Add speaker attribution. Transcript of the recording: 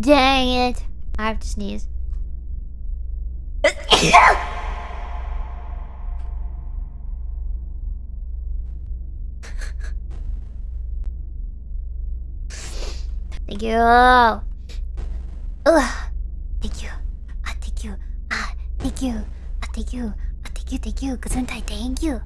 Speaker 1: Dang it! I have to sneeze. Thank you. Ugh. Thank you. Ah, thank you. Ah, thank you. Ah, thank you. Ah, thank you. Thank you. Gesundheit. Thank you.